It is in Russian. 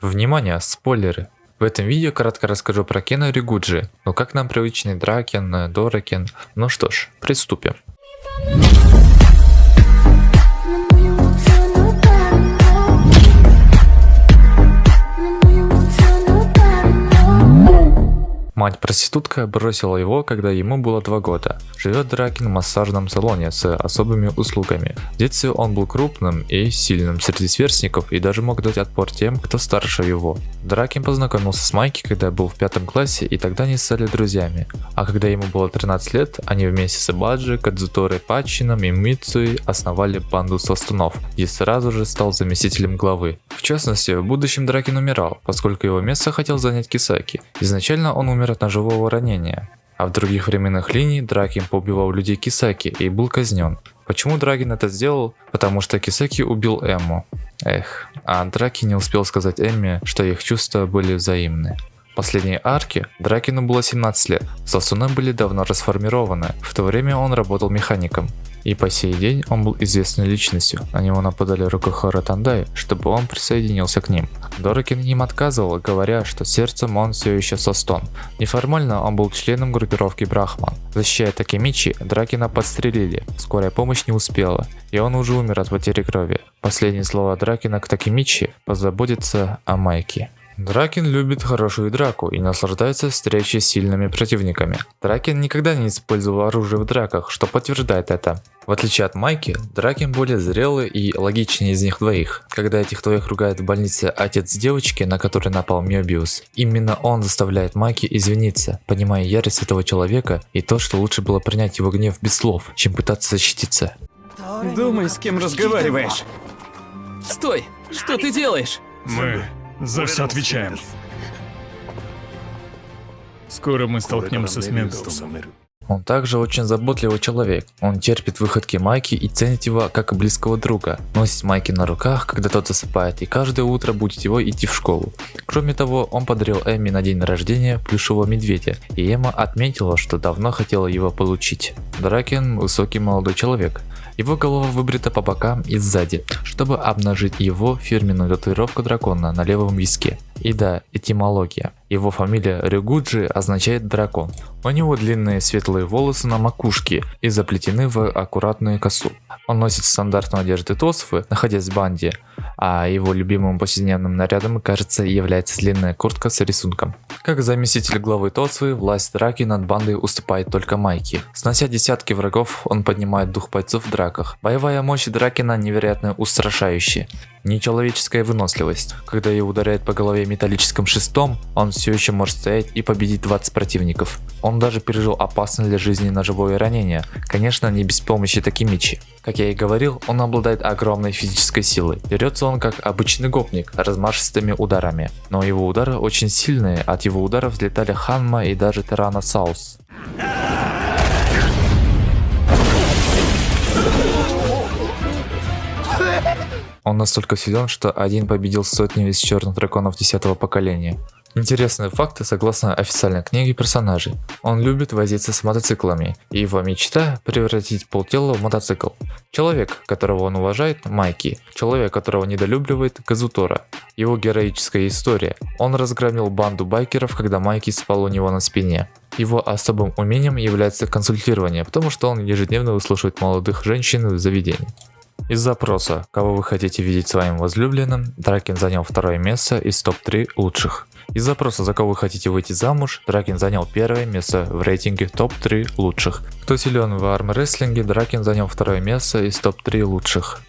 Внимание, спойлеры! В этом видео кратко расскажу про Кена Ригуджи, но как нам привычный Дракен, Доракен. Ну что ж, приступим. Мать-проститутка бросила его, когда ему было два года. Живет Дракин в массажном салоне с особыми услугами. В детстве он был крупным и сильным среди сверстников и даже мог дать отпор тем, кто старше его. Дракин познакомился с Майки, когда был в пятом классе и тогда они стали друзьями. А когда ему было 13 лет, они вместе с Баджи, Кадзуторой Патчином и Мицуей основали банду Свастунов, и сразу же стал заместителем главы. В частности, в будущем Дракин умирал, поскольку его место хотел занять Кисаки. Изначально он умер от ножевого ранения. А в других временных линиях Дракин поубивал людей Кисаки и был казнен. Почему Драгин это сделал? Потому что Кисаки убил Эмму. Эх, а Драки не успел сказать Эмме, что их чувства были взаимны. Последней арке Дракину было 17 лет, Сосуны были давно расформированы, в то время он работал механиком. И по сей день он был известной личностью, на него нападали Рокохора Тандай, чтобы он присоединился к ним. Дорокин им отказывал, говоря, что сердцем он все еще Состон. Неформально он был членом группировки Брахман. Защищая Такемичи, Дракина подстрелили, скорая помощь не успела, и он уже умер от потери крови. Последние слова Дракина к Такемичи позаботиться о Майке. Дракин любит хорошую драку и наслаждается встречей с сильными противниками. Дракин никогда не использовал оружие в драках, что подтверждает это. В отличие от Майки, Дракин более зрелый и логичнее из них двоих. Когда этих двоих ругает в больнице отец девочки, на которой напал Мебиус, именно он заставляет Майки извиниться, понимая ярость этого человека и то, что лучше было принять его гнев без слов, чем пытаться защититься. Думай, с кем разговариваешь. Стой! Что ты делаешь? Мы за все отвечаем. Скоро мы столкнемся с Мебиусом. Он также очень заботливый человек. Он терпит выходки Майки и ценит его как близкого друга. Носит Майки на руках, когда тот засыпает, и каждое утро будет его идти в школу. Кроме того, он подарил Эми на день рождения плюшевого медведя, и Эмма отметила, что давно хотела его получить. Дракен высокий молодой человек. Его голова выбрита по бокам и сзади, чтобы обнажить его фирменную татуировку дракона на левом виске. И да, этимология. Его фамилия Рюгуджи означает дракон. У него длинные светлые волосы на макушке и заплетены в аккуратную косу. Он носит стандартную одежду Тосфы, находясь в банде, а его любимым повседневным нарядом, кажется, является длинная куртка с рисунком. Как заместитель главы Тосфы, власть драки над бандой уступает только Майки. Снося десятки врагов, он поднимает дух бойцов в драках. Боевая мощь Дракина невероятно устрашающая. Нечеловеческая выносливость. Когда ее ударяет по голове металлическим шестом, он все еще может стоять и победить 20 противников. Он даже пережил опасное для жизни ножевое ранение, конечно не без помощи Такимичи. Как я и говорил, он обладает огромной физической силой. Дерется он как обычный гопник, размашистыми ударами. Но его удары очень сильные, от его ударов взлетали Ханма и даже Тираносаус. Он настолько силен, что один победил сотни из черных драконов 10 поколения. Интересные факты согласно официальной книге персонажей. Он любит возиться с мотоциклами, и его мечта превратить полтела в мотоцикл. Человек, которого он уважает, Майки. Человек, которого недолюбливает, Казутора. Его героическая история. Он разгромил банду байкеров, когда Майки спал у него на спине. Его особым умением является консультирование, потому что он ежедневно выслушивает молодых женщин в заведении. Из запроса, кого вы хотите видеть своим возлюбленным, Дракин занял второе место из топ-3 лучших. Из запроса, за кого вы хотите выйти замуж, Дракин занял первое место в рейтинге топ-3 лучших. Кто силен в армрестлинге, Дракин занял второе место из топ-3 лучших.